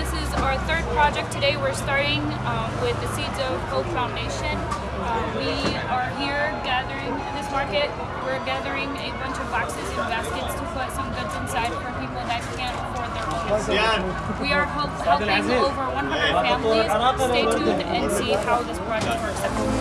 This is our third project today. We're starting um, with the Seeds of Hope Foundation. Um, we are here gathering in this market. We're gathering a bunch of boxes and baskets to put some goods inside for people that can't afford their own. We are helping over 100 families. Stay tuned and see how this project works out.